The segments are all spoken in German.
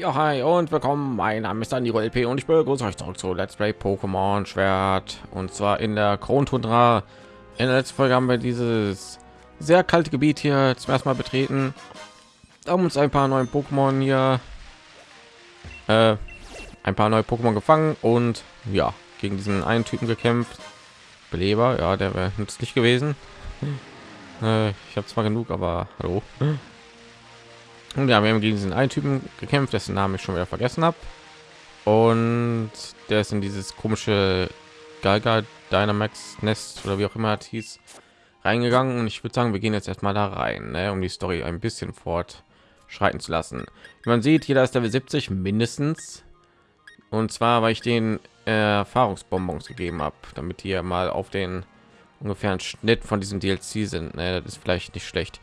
Ja, hi und willkommen. Mein Name ist Dani LP und ich begrüße euch zurück zu Let's Play Pokémon Schwert und zwar in der Krontundra. In der letzten Folge haben wir dieses sehr kalte Gebiet hier zum ersten Mal betreten, haben uns ein paar neue Pokémon hier, äh, ein paar neue Pokémon gefangen und ja gegen diesen einen Typen gekämpft. Beleber, ja, der wäre nützlich gewesen. Äh, ich habe zwar genug, aber hallo. Und ja, wir haben gegen diesen einen Typen gekämpft, dessen Namen ich schon wieder vergessen habe. Und der ist in dieses komische Galga Dynamax Nest oder wie auch immer es hieß, reingegangen. Und ich würde sagen, wir gehen jetzt erstmal da rein, ne, um die Story ein bisschen fortschreiten zu lassen. Wie man sieht, jeder ist Level 70 mindestens. Und zwar, weil ich den äh, Erfahrungsbonbons gegeben habe, damit die mal auf den ungefähren Schnitt von diesem DLC sind. Ne? Das ist vielleicht nicht schlecht.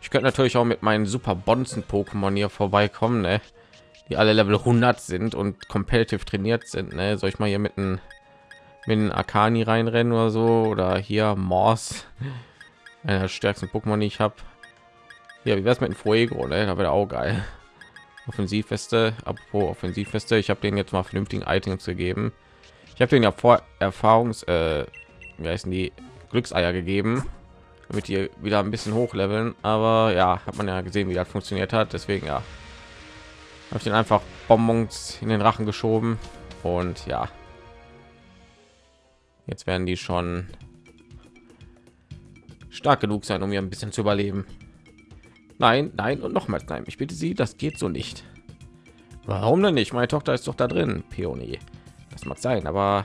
Ich könnte natürlich auch mit meinen super Bonzen Pokémon hier vorbeikommen, ne? die alle Level 100 sind und competitive trainiert sind. Ne? Soll ich mal hier mit einem mit Akani reinrennen oder so oder hier Morse, einer der stärksten Pokémon, die ich habe. Ja, wie wär's mit dem Fuego, ne? Da wäre auch geil. Offensivfeste, apropos Offensivfeste, ich habe den jetzt mal vernünftigen Items gegeben. Ich habe den ja vor Erfahrungs, äh, wie heißen die Glückseier gegeben damit die wieder ein bisschen hochleveln. Aber ja hat man ja gesehen wie das funktioniert hat. Deswegen ja. Habe ich den einfach bonbons in den rachen geschoben. Und ja. Jetzt werden die schon stark genug sein um hier ein bisschen zu überleben. Nein nein und nochmals nein. Ich bitte sie das geht so nicht. Warum denn nicht? Meine tochter ist doch da drin peony. Das mag sein aber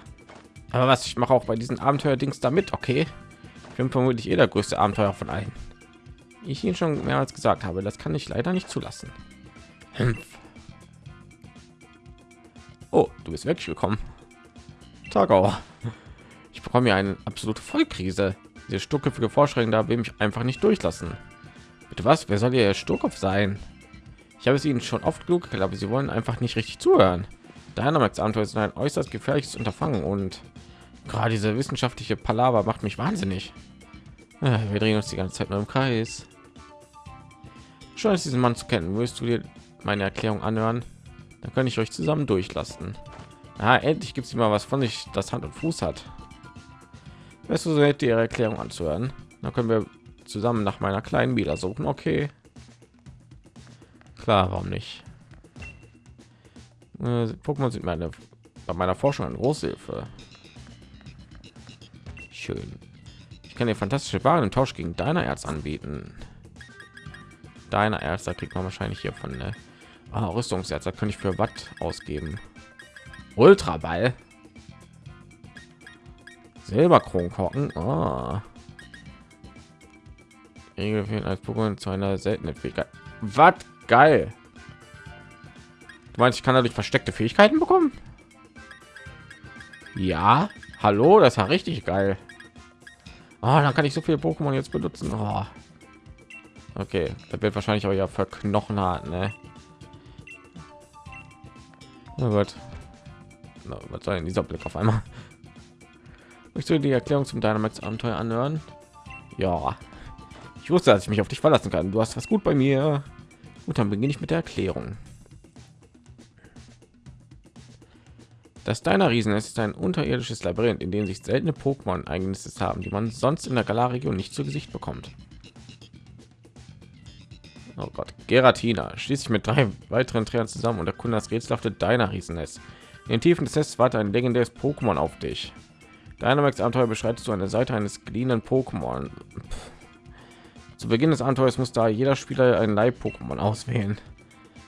aber was? Ich mache auch bei diesen abenteuer dings damit okay bin vermutlich eh der größte Abenteuer von allen. Ich ihn schon mehrmals gesagt habe, das kann ich leider nicht zulassen. Oh, du bist wirklich willkommen. Tagauer. Ich bekomme ja eine absolute Vollkrise. Diese sturköpfige Vorschläge da will mich einfach nicht durchlassen. Bitte was? Wer soll ihr Sturkopf sein? Ich habe es ihnen schon oft genug erklärt, aber sie wollen einfach nicht richtig zuhören. Dynamax Abenteuer ist ein äußerst gefährliches Unterfangen und Gerade diese wissenschaftliche Palaver macht mich wahnsinnig. Wir drehen uns die ganze Zeit nur im Kreis. Schön, diesen Mann zu kennen. Willst du dir meine Erklärung anhören? Dann kann ich euch zusammen durchlassen. Ah, endlich gibt es mal was von sich, das Hand und Fuß hat. Weißt du, so hätte ihre Erklärung anzuhören. Dann können wir zusammen nach meiner kleinen Wieder suchen. Okay. Klar, warum nicht? Pokémon sind meine bei meiner Forschung eine große Hilfe schön ich kann dir fantastische waren im tausch gegen deiner erz anbieten deiner erster kriegt man wahrscheinlich hier von ne? ah, rüstungserz da kann ich für watt ausgeben ultra ball silberkronkorken oh. als Pokémon zu einer seltenen Fähigkeit. Was geil. Du meinst, ich kann dadurch versteckte Fähigkeiten bekommen? Ja. Hallo, das war richtig geil. Oh, dann kann ich so viele Pokémon jetzt benutzen. Oh. Okay, da wird wahrscheinlich auch ja verknochen hat, ne? Oh Gott. Na, was soll denn dieser Blick auf einmal? Möchtest du die Erklärung zum Dynamax Abenteuer anhören? Ja. Ich wusste, dass ich mich auf dich verlassen kann. Du hast was gut bei mir. Gut, dann beginne ich mit der Erklärung. Das deiner Riesen ist ein unterirdisches Labyrinth, in dem sich seltene Pokémon eigenes haben, die man sonst in der Galar-Region nicht zu Gesicht bekommt. Oh Gott, Geratina schließt sich mit drei weiteren Trainern zusammen und erkundet das rätselhafte deiner Riesennest. In den Tiefen des Nests wartet ein legendäres Pokémon auf dich. Dynamax Abenteuer beschreitest du eine Seite eines geliehenen Pokémon. Zu Beginn des Abenteuers muss da jeder Spieler ein Leib-Pokémon auswählen.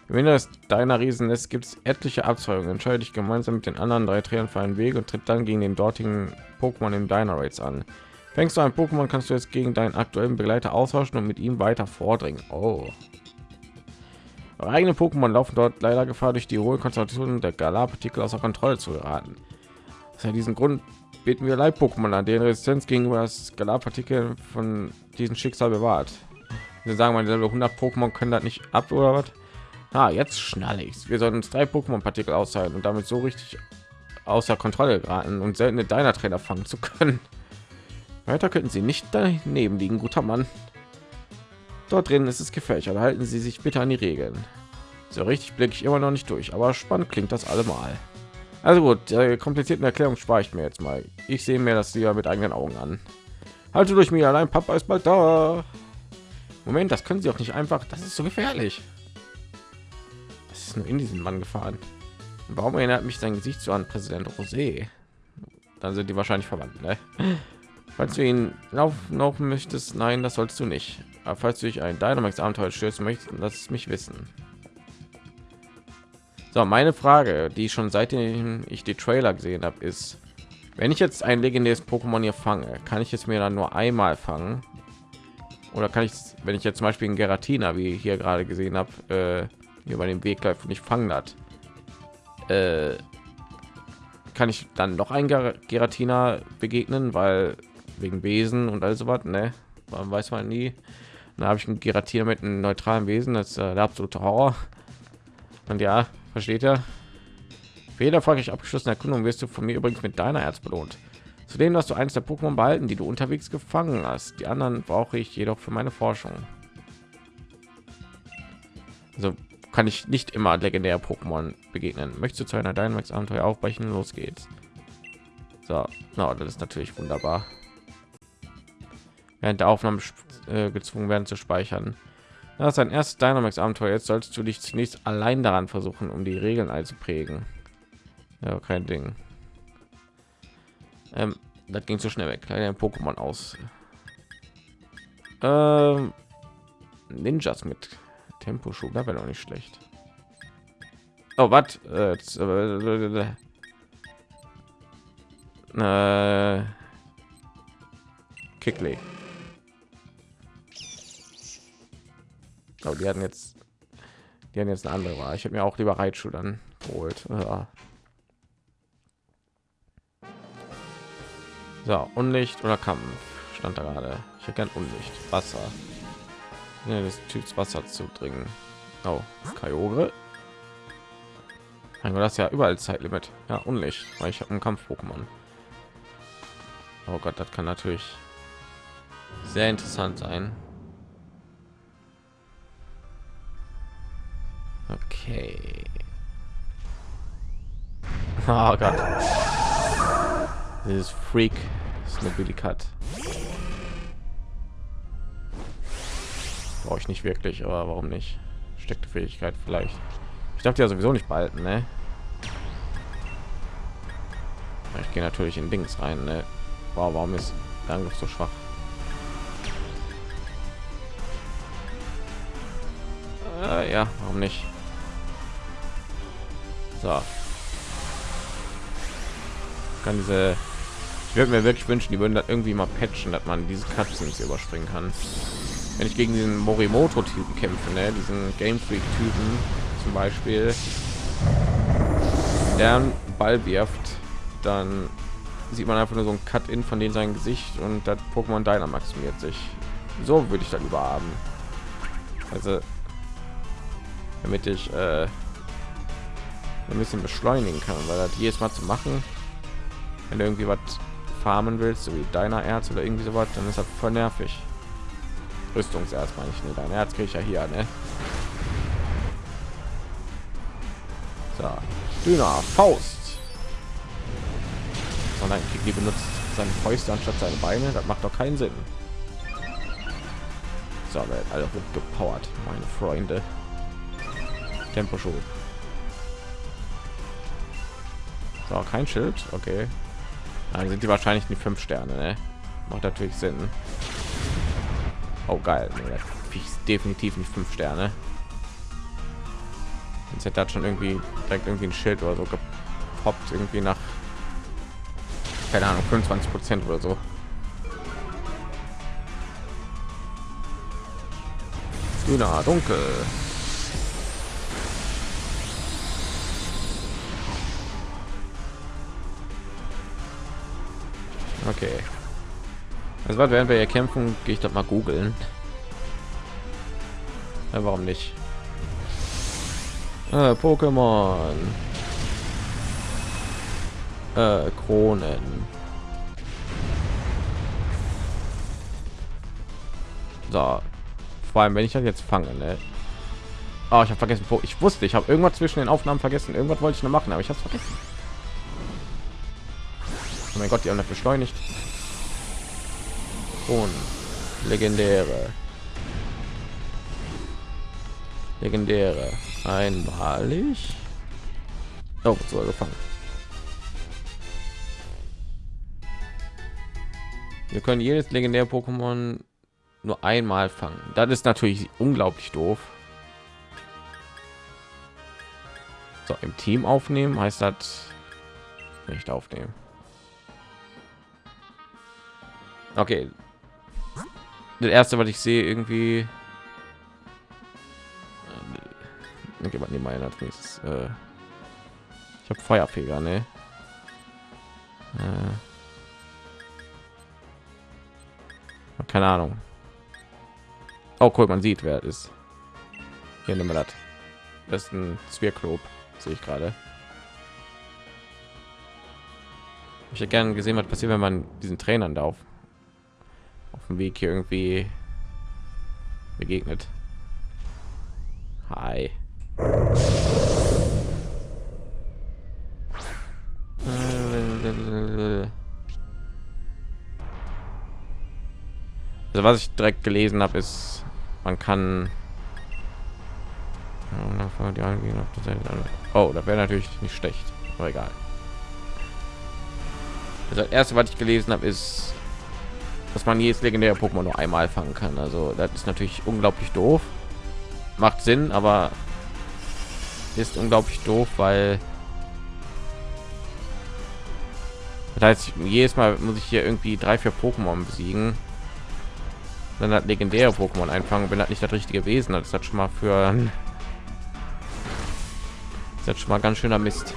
Wenn es deiner Riesen ist, gibt es etliche Abzweigungen. Entscheide dich gemeinsam mit den anderen drei Trainern für einen Weg und tritt dann gegen den dortigen Pokémon im Dynarates an. Fängst du ein Pokémon, kannst du jetzt gegen deinen aktuellen Begleiter austauschen und mit ihm weiter vordringen. Oh. Eure eigenen Pokémon laufen dort leider Gefahr, durch die hohe Konzentration der Galar-Partikel außer Kontrolle zu geraten. Aus diesem Grund beten wir Leib-Pokémon an, deren Resistenz gegenüber das Galar-Partikel von diesem Schicksal bewahrt. Sie sagen, meine Level 100 Pokémon können das nicht ab oder was? Ah, jetzt schnell ich. Wir sollen uns drei Pokémon-Partikel aushalten und damit so richtig außer Kontrolle geraten und seltene deiner Trainer fangen zu können. Weiter könnten Sie nicht daneben liegen, guter Mann. Dort drin ist es gefährlich, halten Sie sich bitte an die Regeln. So richtig blicke ich immer noch nicht durch, aber spannend klingt das allemal. Also gut, der komplizierten Erklärung spare ich mir jetzt mal. Ich sehe mir das lieber mit eigenen Augen an. Halte durch mich allein, Papa ist bald da. Moment, das können Sie auch nicht einfach. Das ist so gefährlich. Nur in diesen Mann gefahren. Warum erinnert mich sein Gesicht so an Präsident Rosé? Dann sind die wahrscheinlich verwandt. Ne? Falls du ihn laufen, laufen möchtest, nein, das sollst du nicht. Aber falls du dich ein Dynamax-Abenteuer stürzen möchtest, lass es mich wissen. So, meine Frage, die schon seitdem ich die Trailer gesehen habe, ist, wenn ich jetzt ein legendäres Pokémon hier fange, kann ich es mir dann nur einmal fangen? Oder kann ich, wenn ich jetzt zum Beispiel einen Geratina, wie ich hier gerade gesehen habe, äh, hier bei dem Weg läuft und ich fangen hat, äh, kann ich dann noch ein Geratina begegnen, weil wegen Wesen und all was, ne? Man weiß man nie. Da habe ich ein Geratina mit einem neutralen Wesen, das ist äh, der absolute Horror. Und ja, versteht er? Für jede erfolgreich abgeschlossene Erkundung wirst du von mir übrigens mit deiner Herz belohnt. Zudem hast du eins der Pokémon behalten, die du unterwegs gefangen hast. Die anderen brauche ich jedoch für meine Forschung. Also kann ich nicht immer legendäre Pokémon begegnen. Möchtest du zu einer Dynamax Abenteuer aufbrechen? Los geht's. So, no, das ist natürlich wunderbar. Während der Aufnahme äh, gezwungen werden zu speichern. Das ist ein erstes Dynamax Abenteuer. Jetzt sollst du dich zunächst allein daran versuchen, um die Regeln einzuprägen. Ja, kein Ding. Ähm, das ging zu schnell weg. Kleine Pokémon aus. Ähm, Ninjas mit Tempo-Schub, da wäre doch nicht schlecht. Oh, was? Äh, äh, Kickley. Oh, die hatten jetzt, die haben jetzt eine andere Wahl. Ich habe mir auch lieber Reitschuh dann geholt. Ja. So, Unlicht oder Kampf stand da gerade. Ich hätte gern Unlicht, Wasser. Ja, des Typs Wasser zu dringen. Oh, Kyogre. Mein Gott, das ist ja überall Zeitlimit. Ja, Unlicht, weil ich habe einen Kampf-Pokémon. Oh Gott, das kann natürlich sehr interessant sein. Okay. Oh Gott. Dieses Freak Snobilikat. Brauche ich nicht wirklich, aber warum nicht? Steckte Fähigkeit vielleicht. Ich dachte ja sowieso nicht behalten, ne? Ich gehe natürlich in Dings rein, ne? Wow, warum ist der Angriff so schwach? Äh, ja, warum nicht? So. Kann diese ich würde mir wirklich wünschen, die würden das irgendwie mal patchen, dass man diese Cutscenes überspringen kann. Wenn ich gegen diesen Morimoto-Typen kämpfe, ne? diesen Game Freak-Typen zum Beispiel, der einen Ball wirft, dann sieht man einfach nur so ein Cut-in von dem sein Gesicht und das Pokémon Dynamaximiert sich. So würde ich dann überhaben. Also, damit ich äh, ein bisschen beschleunigen kann, weil das jedes Mal zu machen, wenn irgendwie was farmen willst, so wie deiner Erz oder irgendwie sowas, dann ist das voll nervig. Rüstungserz meine ich, ne? Dein Herz kriege ich ja hier, ne? So, Dünner, Faust. Sondern die benutzt seine Fäuste anstatt seine Beine. Das macht doch keinen Sinn. So, wird alle wird gepowert, meine Freunde. Tempo schon. So, kein Schild, okay. Dann sind die wahrscheinlich die fünf Sterne, ne? Macht natürlich Sinn. Oh geil, nee, definitiv nicht fünf Sterne. Jetzt hätte das schon irgendwie direkt irgendwie ein Schild oder so gepoppt, irgendwie nach keine Ahnung 25 Prozent oder so. Grüner, dunkel. Okay. Also was werden wir hier kämpfen? Gehe ich doch mal googeln. Ja, warum nicht? Äh, Pokémon. Äh, Kronen. So. Vor allem, wenn ich das jetzt fange, ne? Oh, ich habe vergessen. Ich wusste, ich habe irgendwas zwischen den Aufnahmen vergessen. Irgendwas wollte ich noch machen, aber ich habe es vergessen. Oh mein Gott, die haben das beschleunigt. Und legendäre. Legendäre. Einmalig. Oh, so gefangen. Wir können jedes legendäre Pokémon nur einmal fangen. Das ist natürlich unglaublich doof. So, im Team aufnehmen heißt das nicht aufnehmen. Okay. Das erste, was ich sehe, irgendwie. Okay, man mal als nächstes. Äh, ich habe Feuerfeger, ne? Äh, keine Ahnung. Oh, cool, man sieht, wer ist. Hier nehmen wir das. Das ist ein Zwirklop, sehe ich gerade. Ich hätte gerne gesehen, was passiert, wenn man diesen Trainern da auf dem Weg hier irgendwie begegnet. Hi. Also was ich direkt gelesen habe, ist, man kann Oh, das wäre natürlich nicht schlecht, aber egal. Also das erste, was ich gelesen habe, ist, dass man jedes legendäre Pokémon nur einmal fangen kann. Also das ist natürlich unglaublich doof. Macht Sinn, aber ist unglaublich doof, weil das heißt, jedes Mal muss ich hier irgendwie drei, vier Pokémon besiegen. Dann hat legendäre Pokémon einfangen, wenn das nicht das richtige Wesen hat. Das schon mal für das hat schon mal ganz schöner Mist.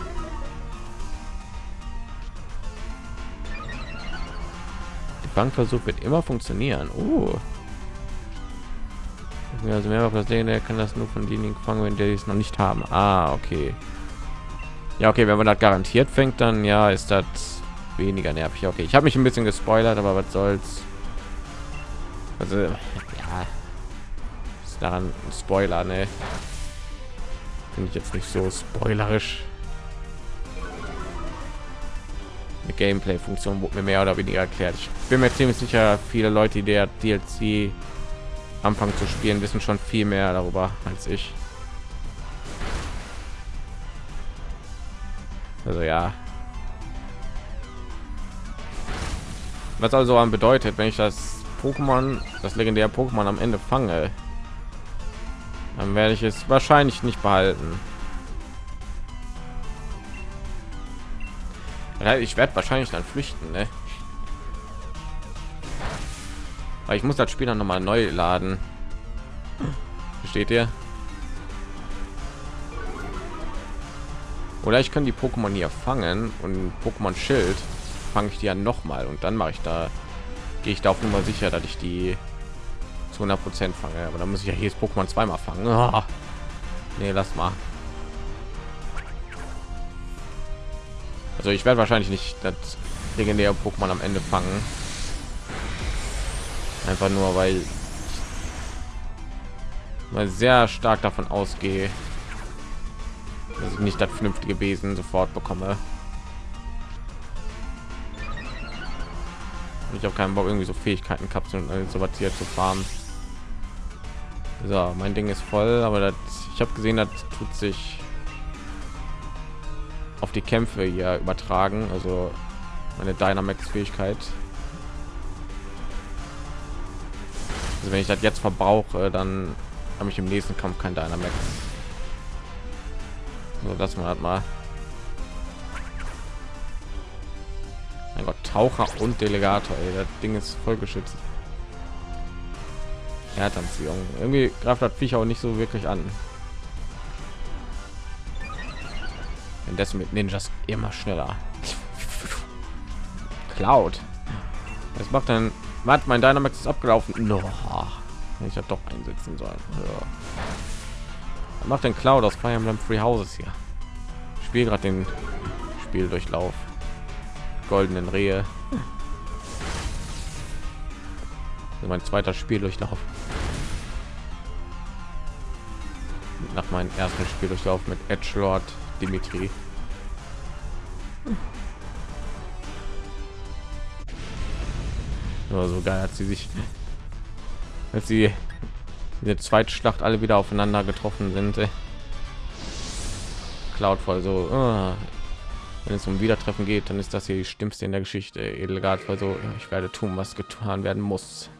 Bankversuch wird immer funktionieren. Oh. Also mehr das der kann das nur von denen fangen, wenn die es noch nicht haben. Ah, okay. Ja, okay, wenn man das garantiert fängt, dann ja, ist das weniger nervig. Okay, ich habe mich ein bisschen gespoilert, aber was soll's. Also, ja, ist daran ein Spoiler, ne? Finde ich jetzt nicht so spoilerisch. Gameplay-Funktion wurde mir mehr oder weniger erklärt. Ich bin mir ziemlich sicher, viele Leute, die der DLC anfangen zu spielen, wissen schon viel mehr darüber als ich. Also ja. Was also an bedeutet, wenn ich das Pokémon, das legendäre Pokémon am Ende fange, dann werde ich es wahrscheinlich nicht behalten. Ich werde wahrscheinlich dann flüchten ne? weil ich muss das spiel dann noch mal neu laden. Steht ihr? Oder ich kann die pokémon hier fangen und pokémon schild fange ich die ja noch mal und dann mache ich da gehe ich da auf nummer sicher dass ich die zu 100 prozent fange. Aber dann muss ich ja hier pokémon zweimal fangen. Oh. nee lass mal Also ich werde wahrscheinlich nicht das legendäre Pokémon am Ende fangen. Einfach nur, weil mal sehr stark davon ausgehe, dass ich nicht das vernünftige Wesen sofort bekomme. Ich habe keinen Bock irgendwie so Fähigkeiten Kapseln und so was hier zu farmen. So, mein Ding ist voll, aber das, ich habe gesehen, das tut sich auf die Kämpfe hier übertragen, also meine Dynamax Fähigkeit. Also wenn ich das jetzt verbrauche, dann habe ich im nächsten Kampf kein Dynamax. So, das man hat mal. Mein Gott, Taucher und Delegator, ey, das Ding ist voll geschützt. Erdanziehung. Irgendwie greift das Viech auch nicht so wirklich an. Indessen mit Ninjas immer schneller. Cloud. Was macht denn? Was? Mein Dynamax ist abgelaufen. No. Ich habe doch einsetzen sollen. Ja. Macht den Cloud aus Fire Emblem Free Houses hier? Ich spiele gerade den Spieldurchlauf. Goldenen Rehe. mein zweiter Spieldurchlauf. nach meinem ersten Spieldurchlauf mit Edge Lord Dimitri. Aber so geil hat sie sich, als sie in der Zweitschlacht alle wieder aufeinander getroffen sind. Ey. Cloudfall so, oh, wenn es um Wiedertreffen geht, dann ist das hier die stimmste in der Geschichte. Edelgard war so, ich werde tun, was getan werden muss.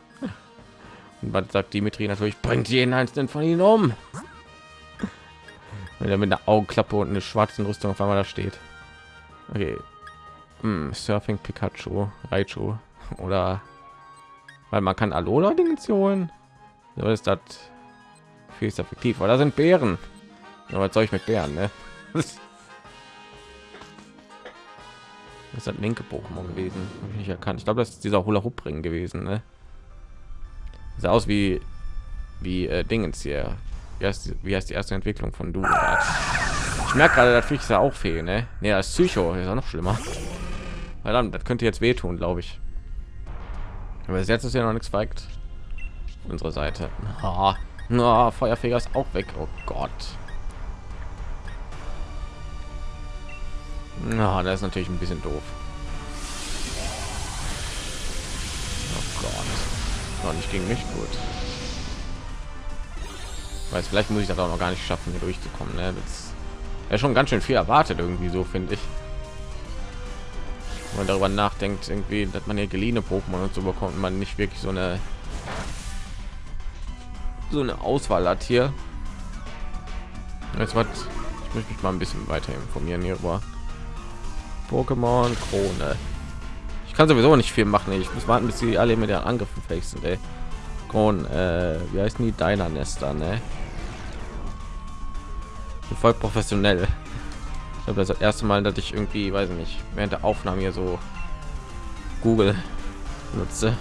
Und was sagt Dimitri natürlich, bringt jeden einzelnen von ihnen um. Wenn er mit einer Augenklappe und eine schwarzen Rüstung auf einmal da steht. Okay. Hm, Surfing Pikachu, Raichu oder weil man kann Alola Dinge holen. So ist das viel effektiv. Oder sind Bären? Aber was soll ich mit Bären? Ne? Das ist linke Pokémon gewesen. Hab ich nicht erkannt. Ich glaube, das ist dieser Hula Hoop Ring gewesen. Ne? Sah aus wie wie äh, Dingens hier. Wie heißt, die, wie heißt die erste Entwicklung von du? Ich merke gerade, das Viech ist ja auch fehlen. Ne, nee, das Psycho ist ja noch schlimmer. Verdammt, das könnte jetzt wehtun, glaube ich. Aber jetzt ist ja noch nichts weigt. Unsere Seite. Oh, oh, Feuerfeger ist auch weg. Oh Gott. Na, das ist natürlich ein bisschen doof. Oh Gott. Noch nicht gegen mich gut. Weiß vielleicht muss ich das auch noch gar nicht schaffen, hier durchzukommen. Ne? Das ja schon ganz schön viel erwartet irgendwie so finde ich. Wenn man darüber nachdenkt, irgendwie, dass man hier geliehene Pokémon und so bekommt, man nicht wirklich so eine so eine Auswahl hat hier. Jetzt was ich möchte mich mal ein bisschen weiter informieren hier über Pokémon Krone. Ich kann sowieso nicht viel machen. Ich muss warten, bis sie alle mit der Angriffen fähig sind. Ey. Äh, wie heißen die deiner Nester, ne? Voll professionell. Ich glaube, das, das erste Mal, dass ich irgendwie, weiß nicht, während der Aufnahme hier so Google nutze.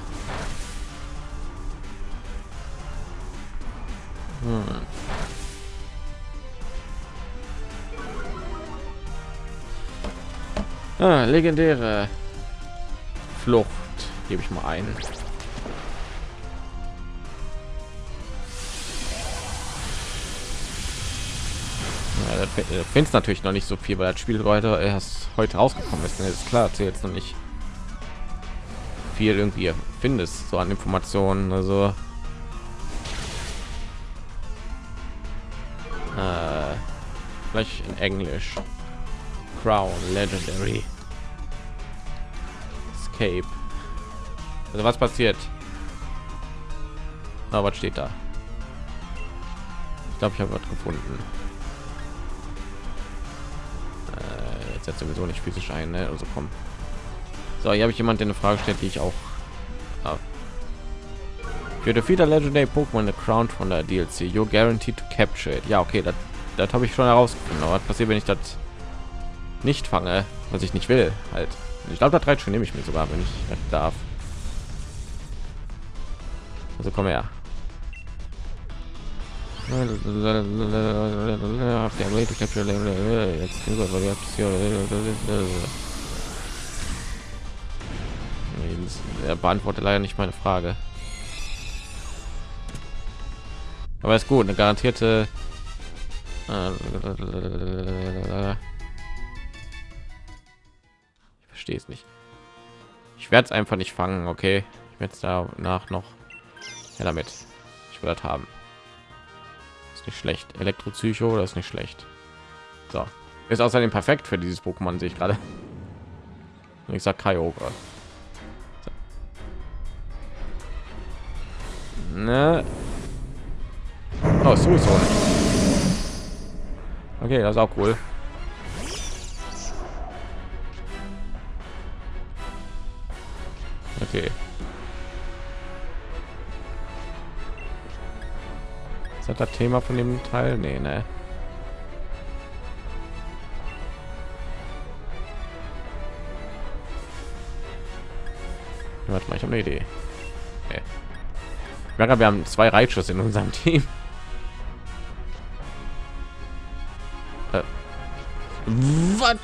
Hm. Ah, legendäre Flucht gebe ich mal ein. Findest natürlich noch nicht so viel, weil das Spiel heute erst heute rausgekommen ist. ist klar, du jetzt noch nicht viel irgendwie findest so an Informationen. Also äh, vielleicht in Englisch. Crown Legendary Escape. Also was passiert? Na, was steht da? Ich glaube, ich habe was gefunden. Jetzt jetzt sowieso nicht physisch ein, ne? Also komm. So, hier habe ich jemand eine Frage stellt, die ich auch für the feeder legendary Pokémon the crown von der DLC. You guaranteed to capture it. Ja, okay, das, habe ich schon herausgefunden. Aber was passiert, wenn ich das nicht fange, was ich nicht will, halt. Ich glaube, das reicht schon, nehme ich mir sogar, wenn ich darf. Also komm her. Er beantwortet leider nicht meine Frage. Aber ist gut, eine garantierte verstehe es nicht. Ich werde es einfach nicht fangen, okay? Ich werde es danach noch ja, damit. Ich will das haben. Ist nicht schlecht. Elektropsycho, das ist nicht schlecht. So. Ist außerdem perfekt für dieses Pokémon, sehe ich gerade. Ich sag Kyogre. So. Ne. Oh, sowieso. Okay, das ist auch cool. Okay. Das das Thema von dem Teil? Nee, ne? Warte mal, ich habe eine Idee. Okay. wir haben zwei Reitschuss in unserem Team. Äh. Was?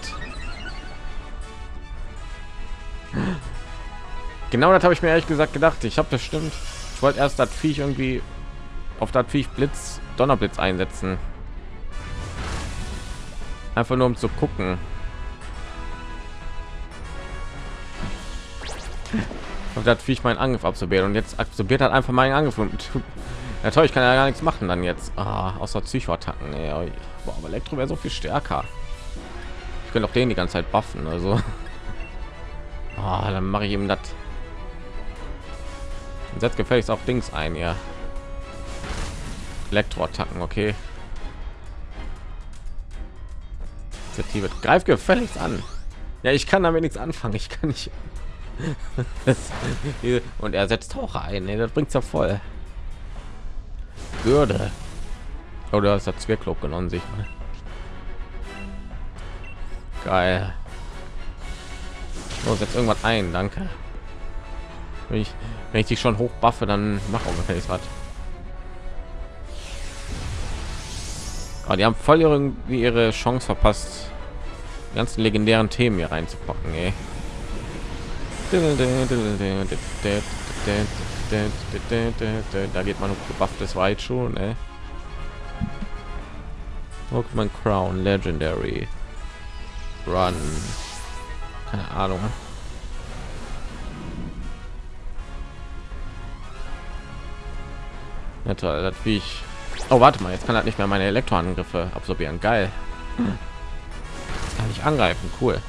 Genau das habe ich mir ehrlich gesagt gedacht. Ich habe bestimmt, ich wollte erst das Viech irgendwie auf das Viech Blitz, Donnerblitz einsetzen. Einfach nur um zu gucken. Und das ich meinen Angriff absorbiert und jetzt absorbiert hat einfach meinen Angriff und ja toll, ich kann ja gar nichts machen dann jetzt, ah, außer Psychoattacken. Nee, aber Elektro wäre so viel stärker. Ich könnte auch den die ganze Zeit buffen, also ah, dann mache ich ihm das. Setzt gefälligst auf Dings ein, ja. Elektroattacken, okay. Initiative. Greif gefälligst an. Ja, ich kann damit nichts anfangen. Ich kann nicht. und er setzt Taucher ein. Nee, das bringt ja voll. Würde. Oder ist das Zwerglob genommen sich. Geil. Los, jetzt irgendwas ein, danke. Wenn ich, wenn ich dich schon hoch dann mach ungefähr was. Aber die haben voll irgendwie ihre Chance verpasst, die ganzen legendären Themen hier reinzupacken. Ey. Da geht man gebufftes weit schon. Ey. Pokémon Crown Legendary Run. Keine Ahnung. Ja, toll, das wie ich Oh, warte mal, jetzt kann er nicht mehr meine Elektroangriffe absorbieren. Geil. Kann ich angreifen, cool.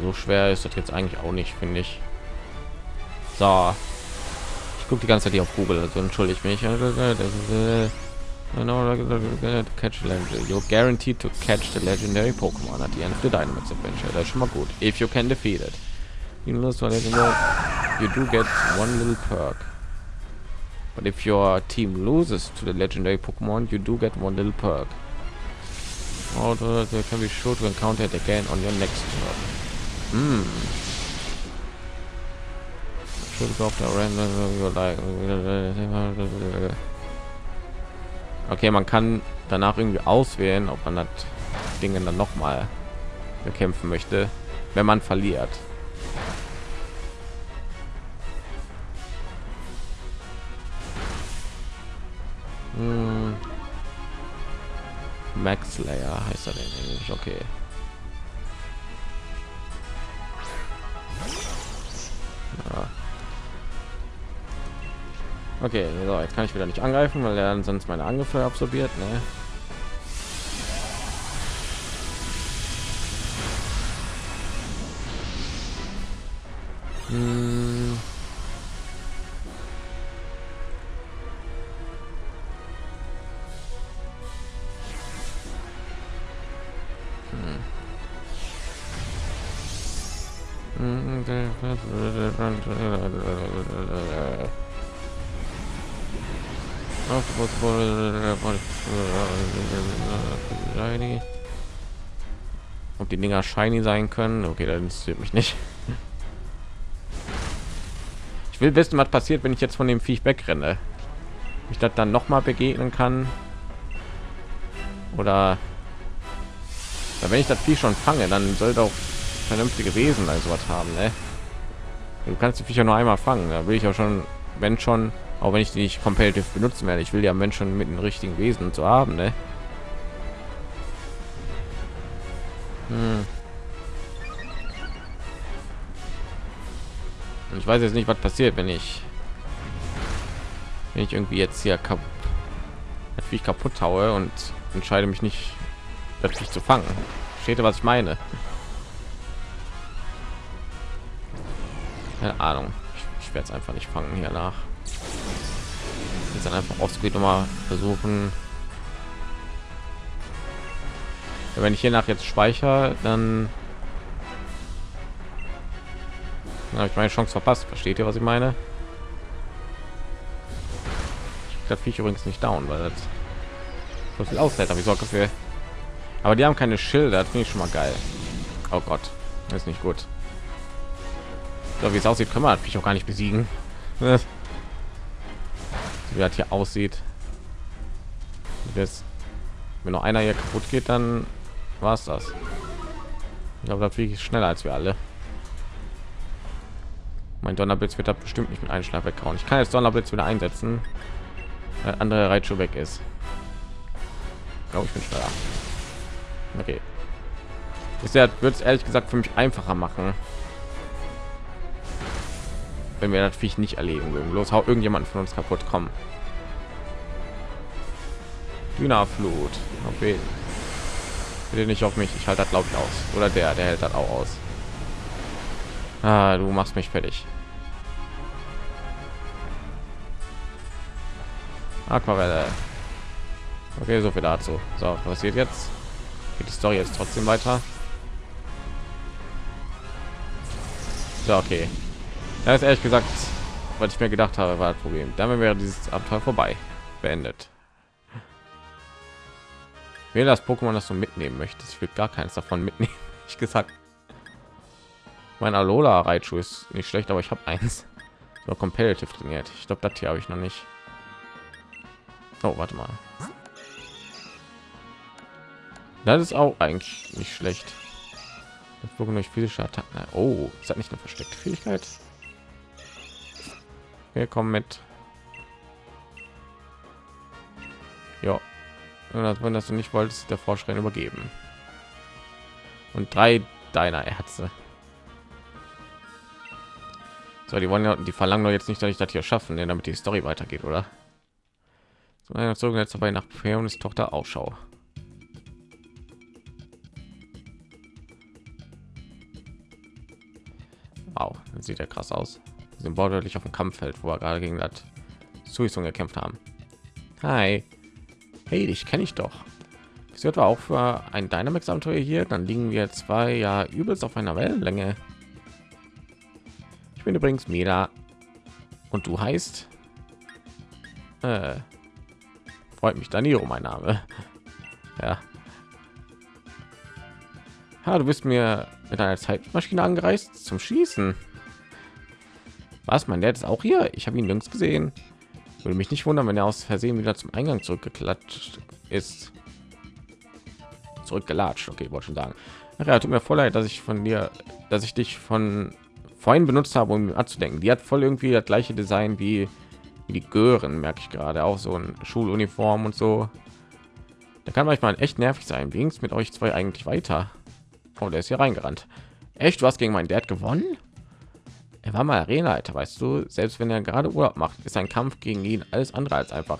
So schwer ist das jetzt eigentlich auch nicht, finde ich. So. Ich gucke die ganze Zeit hier auf Google, also entschuldige mich. Catch legendary. You're guaranteed to catch the legendary Pokemon at the end of the Dynamax adventure. Ist schon mal gut. If you can defeat it. You lose you do get one little perk. But if your team loses to the legendary Pokemon, you do get one little perk. Or they can be sure to encounter it again on your next turn. Hmm. Should go after random You like Okay, man kann danach irgendwie auswählen, ob man das Dinge dann noch mal bekämpfen möchte, wenn man verliert. Hm. Max Layer heißt er denn? Okay. Okay, so, jetzt kann ich wieder nicht angreifen, weil er sonst meine Angriffe absorbiert. Ne? Ob die Dinger shiny sein können? Okay, dann interessiert mich nicht. Ich will wissen, was passiert, wenn ich jetzt von dem Viech wegrenne. Ich das dann noch mal begegnen kann. Oder wenn ich das Vieh schon fange, dann soll doch vernünftige Wesen also was haben. Ne? Du kannst die Viecher nur einmal fangen. Da will ich auch schon, wenn schon, auch wenn ich die nicht competitive benutzen werde. Ich will ja Menschen mit den richtigen Wesen zu haben. Ne? Hm. Ich weiß jetzt nicht, was passiert, wenn ich wenn ich irgendwie jetzt hier kap wie ich kaputt haue und entscheide mich nicht, das zu fangen. Steht was ich meine? Keine Ahnung. Ich, ich werde es einfach nicht fangen hier nach. Jetzt dann einfach aufs noch mal versuchen. Wenn ich hier nach jetzt speichere, dann habe ich meine Chance verpasst. Versteht ihr, was ich meine? Das Viech übrigens nicht down, weil das so viel aushält. Aber ich sorge dafür. Aber die haben keine Schilder. Finde ich schon mal geil. Oh Gott, ist nicht gut. So wie es aussieht, können wir natürlich auch gar nicht besiegen. wie das hier aussieht. Jetzt, wenn noch einer hier kaputt geht, dann war es das. Ich glaube, das wirklich schneller als wir alle. Mein Donnerblitz wird da bestimmt nicht mit einem Schlag weghauen. Ich kann jetzt Donnerblitz wieder einsetzen, weil andere Reitschuh weg ist. Ich glaube, ich bin schneller. Okay. Bisher wird es ehrlich gesagt für mich einfacher machen, wenn wir natürlich nicht erleben würden. Los, hau irgendjemand von uns kaputt kommen. Dynaflut. Okay. Bitte nicht auf mich. Ich halte das glaube ich aus. Oder der, der hält das auch aus. Ah, du machst mich fertig. Aquarelle. Okay, so viel dazu. So, was passiert jetzt? Geht die Story jetzt trotzdem weiter? So, okay. Das ist ehrlich gesagt, was ich mir gedacht habe, war das Problem. Damit wäre dieses Abenteuer vorbei. Beendet. Wer das Pokémon, das du mitnehmen möchtest, ich will gar keins davon mitnehmen. Ich gesagt, mein Alola Reitschuh ist nicht schlecht, aber ich habe eins. So competitive trainiert. Ich glaube, das hier habe ich noch nicht. Oh, warte mal. Das ist auch eigentlich nicht schlecht. Das durch physische Attacken. Oh, ist das nicht eine versteckte Fähigkeit? Wir kommen mit. Ja, das wenn das du nicht wolltest, der Vorschrein übergeben. Und drei deiner Ärzte. So, die wollen ja, die verlangen doch jetzt nicht, dass ich das hier schaffen, denn damit die Story weitergeht, oder? So einer zogen jetzt dabei nach Peones Tochter Ausschau. Wow, sieht ja krass aus. Sind wortwörtlich auf dem Kampffeld, wo wir gerade gegen das Suisung gekämpft haben. Hi. Hey, dich kenne ich doch. Das wird auch für ein Dynamax Abenteuer hier. Dann liegen wir zwei ja übelst auf einer Wellenlänge. Ich bin übrigens Meda und du heißt äh, freut mich Daniro mein Name. Ja. Ja, du bist mir mit einer Zeitmaschine angereist zum Schießen. Was, mein Dad ist auch hier? Ich habe ihn nirgends gesehen. Würde mich nicht wundern, wenn er aus Versehen wieder zum Eingang zurückgeklatscht ist. Zurückgelatscht, okay, wollte schon sagen. Ach ja, tut mir voll leid, dass ich von dir, dass ich dich von vorhin benutzt habe, um anzudenken. Die hat voll irgendwie das gleiche Design wie, wie die Gören, merke ich gerade. Auch so ein Schuluniform und so. Da kann manchmal echt nervig sein. Wie mit euch zwei eigentlich weiter? Oh, der ist hier reingerannt. Echt, hast gegen meinen Dad gewonnen? Er war mal Arenaleiter, weißt du. Selbst wenn er gerade Urlaub macht, ist ein Kampf gegen ihn alles andere als einfach.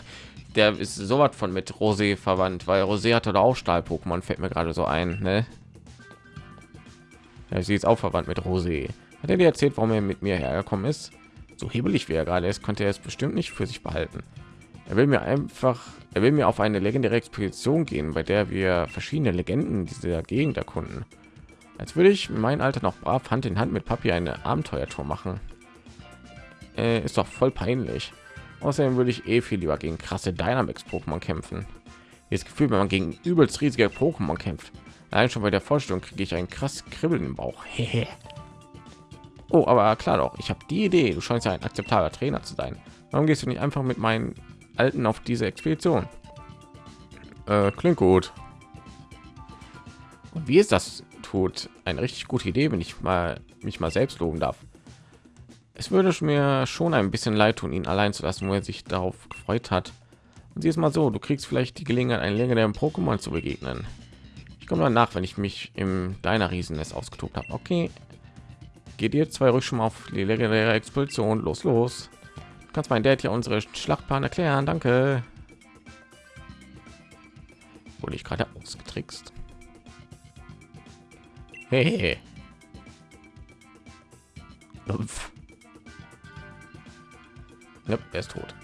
Der ist so was von mit Rosé verwandt, weil Rosé hatte auch Stahl-Pokémon, fällt mir gerade so ein. Ne? Ja, sie ist auch verwandt mit Rosé. Hat er dir erzählt, warum er mit mir hergekommen ist? So hebelig wie er gerade ist, konnte er es bestimmt nicht für sich behalten. Er will mir einfach, er will mir auf eine legendäre Expedition gehen, bei der wir verschiedene Legenden dieser Gegend erkunden. Als würde ich mein Alter noch brav Hand in Hand mit Papi eine Abenteuertour machen. Äh, ist doch voll peinlich. Außerdem würde ich eh viel lieber gegen krasse Dynamax Pokémon kämpfen. Das Gefühl, wenn man gegen übelst riesige Pokémon kämpft. Allein schon bei der Vorstellung kriege ich einen krass Kribbeln im Bauch. Oh, aber klar doch, ich habe die Idee. Du scheinst ja ein akzeptabler Trainer zu sein. Warum gehst du nicht einfach mit meinen Alten auf diese Expedition? Äh, klingt gut. Und wie ist das tut? Eine richtig gute Idee, wenn ich mal mich mal selbst loben darf. Es würde mir schon ein bisschen leid tun, ihn allein zu lassen, wo er sich darauf gefreut hat. Und sie ist mal so, du kriegst vielleicht die Gelegenheit, einen längeren Pokémon zu begegnen. Ich komme dann nach, wenn ich mich im deiner Riesennest ausgetobt habe. Okay, geht ihr zwei ruhig schon mal auf die legendäre Expedition. Los, los. Du kannst mein Dad ja unsere Schlachtplan erklären. Danke. Wurde ich gerade ausgetrickst. Hey. Ja, er ist tot.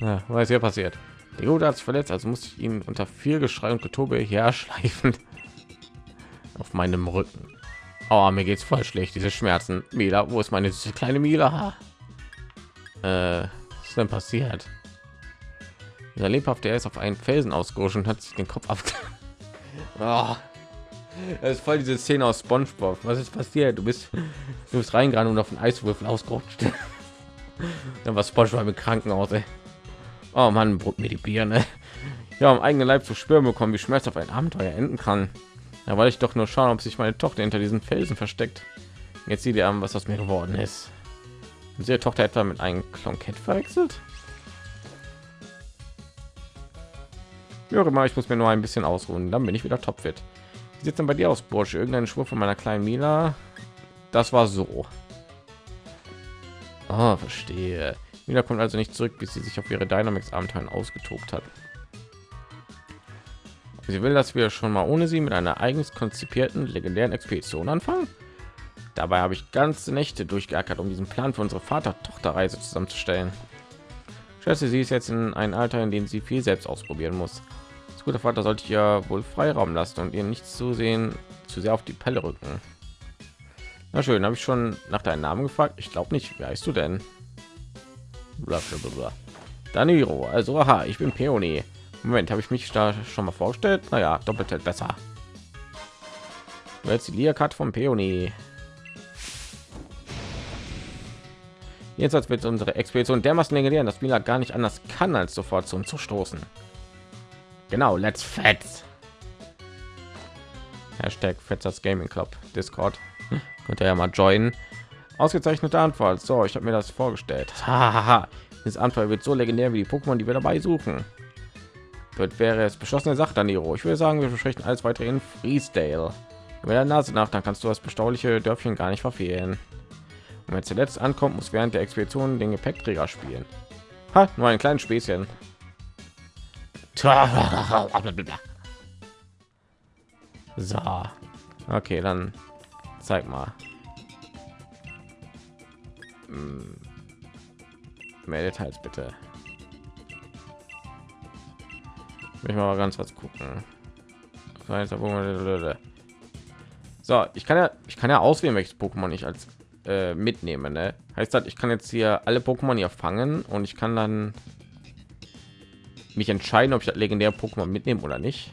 Ja, was hier passiert? Der Gute hat verletzt, also muss ich ihn unter viel Geschrei und Getobe herschleifen auf meinem Rücken. Oh, mir geht's voll schlecht. Diese Schmerzen. Mila, wo ist meine süße kleine Mila? Äh, was ist denn passiert? Der lebhafte er ist auf einen Felsen ausgerutscht und hat sich den Kopf ab. oh. Das ist voll diese Szene aus SpongeBob. Was ist passiert? Du bist, du bist reingerannt und auf den Eiswürfel ausgerutscht. Dann war SpongeBob im Krankenhaus. Ey. Oh Mann, brot mir die Birne. Ja, am eigenen Leib zu spüren bekommen, wie schmerzhaft ein Abenteuer enden kann. Ja, weil ich doch nur schauen, ob sich meine Tochter hinter diesen Felsen versteckt. Jetzt sieht ihr an, was aus mir geworden ist. Unsere Tochter etwa mit einem Klonkett verwechselt? Ja, immer, ich muss mir nur ein bisschen ausruhen, dann bin ich wieder topfit. Wie sieht denn bei dir aus, Bursche? Irgendein Schwur von meiner kleinen Mila? Das war so. Oh, verstehe. Mila kommt also nicht zurück, bis sie sich auf ihre Dynamics-Abenteuer ausgetobt hat. Sie will, dass wir schon mal ohne sie mit einer eigens konzipierten legendären Expedition anfangen. Dabei habe ich ganze Nächte durchgeackert, um diesen Plan für unsere Vater-Tochter-Reise zusammenzustellen. Schätze, sie ist jetzt in ein Alter, in dem sie viel selbst ausprobieren muss. Das gute Vater sollte ihr wohl Freiraum lassen und ihr nicht zu sehen, zu sehr auf die Pelle rücken. Na schön, habe ich schon nach deinem Namen gefragt. Ich glaube nicht. Wie heißt du denn? Blablabla. Daniro. Also, aha, ich bin Peony. Moment, habe ich mich da schon mal vorgestellt? Naja, doppelt hält besser. Jetzt die Liakat vom Peony. Jetzt als wird unsere Expedition dermaßen legendär, dass Mila gar nicht anders kann, als sofort zu stoßen. Genau, let's fetz. Hashtag Fetzers Gaming Club Discord. Könnt ihr ja mal joinen. Ausgezeichnete Antwort. So, ich habe mir das vorgestellt. Hahaha. Das Antwort wird so legendär wie die Pokémon, die wir dabei suchen. Dort wäre es beschlossene Sache, Daniro. Ich würde sagen, wir besprechen alles weitere in Freesdale. Mit der Nase nach, dann kannst du das bestauliche Dörfchen gar nicht verfehlen. Und wenn zuletzt ankommt, muss während der Expedition den Gepäckträger spielen. Ha, nur ein kleines Späßchen. So. Okay, dann zeig mal. Hm. Mehr Details bitte. Ich mal ganz was gucken. So, ich kann ja, ich kann ja auswählen, welches Pokémon ich als äh, mitnehme. Ne? Heißt das, ich kann jetzt hier alle Pokémon hier fangen und ich kann dann mich entscheiden, ob ich das legendäre Pokémon mitnehme oder nicht.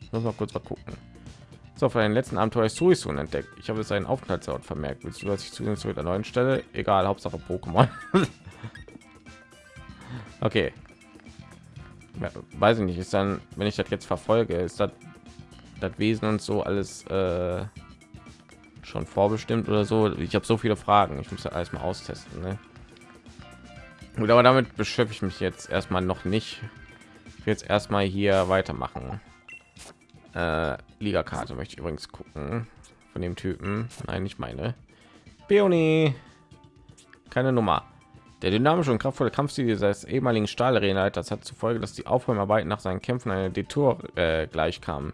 Ich muss mal kurz mal gucken. So, für den letzten Abenteuer ist Suisun entdeckt. Ich habe seinen Aufenthaltsort vermerkt. Willst du, dass ich zu der neuen Stelle? Egal, Hauptsache Pokémon. okay. Ja, weiß ich nicht. Ist dann, wenn ich das jetzt verfolge, ist das das Wesen und so alles äh, schon vorbestimmt oder so? Ich habe so viele Fragen. Ich muss ja alles mal austesten. Ne? Gut, aber damit beschäftige ich mich jetzt erstmal noch nicht. Ich will jetzt erstmal hier weitermachen. Äh, Liga-Karte möchte ich übrigens gucken von dem Typen. Nein, nicht meine. Peony. Keine Nummer. Der dynamische und kraftvolle Kampfstil dieses ehemaligen Stahlarena-Leiters hat zur Folge, dass die Aufräumarbeiten nach seinen Kämpfen eine Detour äh, gleichkamen.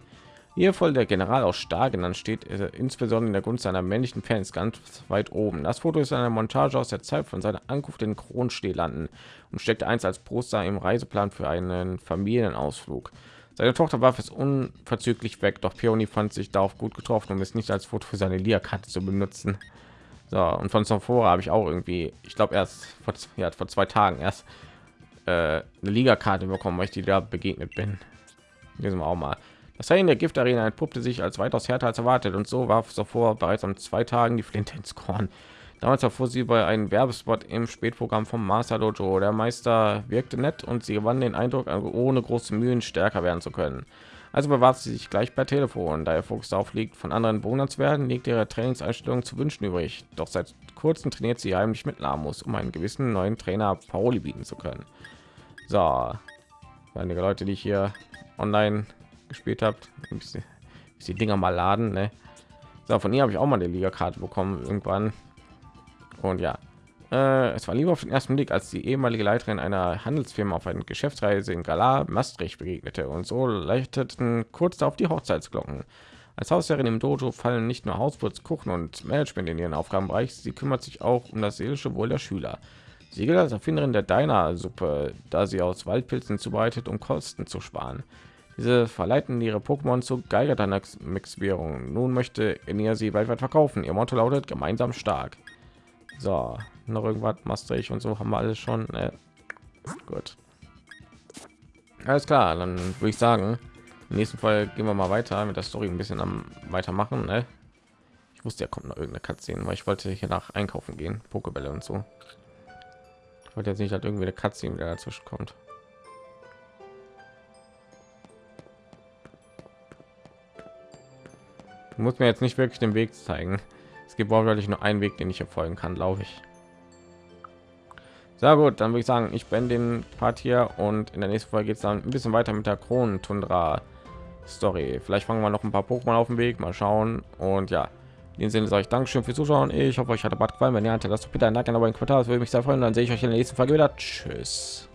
Hier voll der General aus Stahl genannt steht, insbesondere in der Gunst seiner männlichen Fans ganz weit oben. Das Foto ist eine Montage aus der Zeit von seiner Ankunft in Kronstehlanden und steckte eins als Poster im Reiseplan für einen Familienausflug. Seine Tochter warf es unverzüglich weg, doch Peony fand sich darauf gut getroffen, um es nicht als Foto für seine Lia-Karte zu benutzen. So, und von Sonfora habe ich auch irgendwie, ich glaube erst vor, ja, vor zwei Tagen erst äh, eine Liga-Karte bekommen, weil ich die da begegnet bin. Lesen wir auch mal. Das Training der Giftarena entpuppte sich als weitaus härter als erwartet und so warf sofort bereits am zwei Tagen die Flinte ins Korn. Damals erfuhr sie bei einem Werbespot im Spätprogramm vom Master Dojo. Der Meister wirkte nett und sie gewann den Eindruck, ohne große Mühen stärker werden zu können. Also bewarb sie sich gleich per Telefon. Da ihr Fokus darauf liegt, von anderen Bewohnern zu werden, liegt ihre Trainingseinstellung zu wünschen übrig. Doch seit kurzem trainiert sie heimlich mit Lamus, um einen gewissen neuen Trainer Pauli bieten zu können. So, einige Leute, die ich hier online gespielt habt die dinger mal laden ne? so, von ihr habe ich auch mal eine liga karte bekommen irgendwann und ja äh, es war lieber auf den ersten blick als die ehemalige leiterin einer handelsfirma auf eine geschäftsreise in galar maastricht begegnete und so leichteten kurz darauf die hochzeitsglocken als Hausherrin im Dojo fallen nicht nur Hauswurz, Kuchen und Management in ihren Aufgabenbereich, sie kümmert sich auch um das seelische Wohl der Schüler. Sie gilt als Erfinderin der Deiner-Suppe, da sie aus Waldpilzen zubereitet, um Kosten zu sparen. Diese verleiten ihre Pokémon zu Geiger-Mix-Währung. Nun möchte ihr sie weltweit verkaufen. Ihr Motto lautet gemeinsam stark. So, noch irgendwas, Maastricht und so haben wir alles schon. Äh, gut. Alles klar, dann würde ich sagen, im nächsten Fall gehen wir mal weiter mit der Story ein bisschen am weitermachen. Ne? Ich wusste, ja kommt noch irgendeine Cutscene, weil ich wollte hier nach einkaufen gehen, Pokebälle und so. Ich wollte jetzt nicht, dass irgendwie eine Cutscene wieder dazwischen kommt. Muss mir jetzt nicht wirklich den Weg zeigen. Es gibt wortwörtlich nur einen Weg, den ich hier folgen kann, glaube ich. Sehr gut, dann würde ich sagen, ich bin den Part hier und in der nächsten Folge geht es dann ein bisschen weiter mit der Kronentundra Story. Vielleicht fangen wir noch ein paar Pokémon auf dem Weg, mal schauen. Und ja, in dem Sinne sage ich Dankeschön fürs Zuschauen. Ich hoffe, euch hat der Bad gefallen. Wenn ihr hatte, lasst doch bitte ein Like aber ein Kommentar. Das würde mich sehr freuen. Dann sehe ich euch in der nächsten Folge wieder. Tschüss.